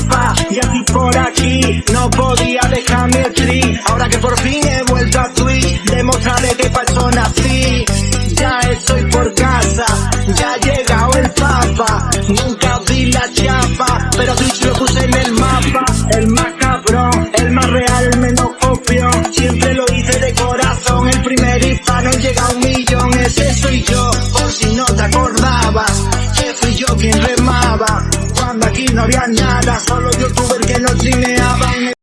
chepa y así por aquí no podía dejarme el tri. Ahora que por fin he vuelto a Twitch, demostraré que pa' nací. Ya estoy por casa, ya ha llegado el papa. Nunca vi la chapa, pero Twitch lo puse en el mapa. El más cabrón, el más real, menos copión. Siempre lo hice de corazón, el primer hispano en llegar a un millón. Ese soy yo, por si no te acordabas. Que fui yo quien remaba, cuando aquí no había nada, solo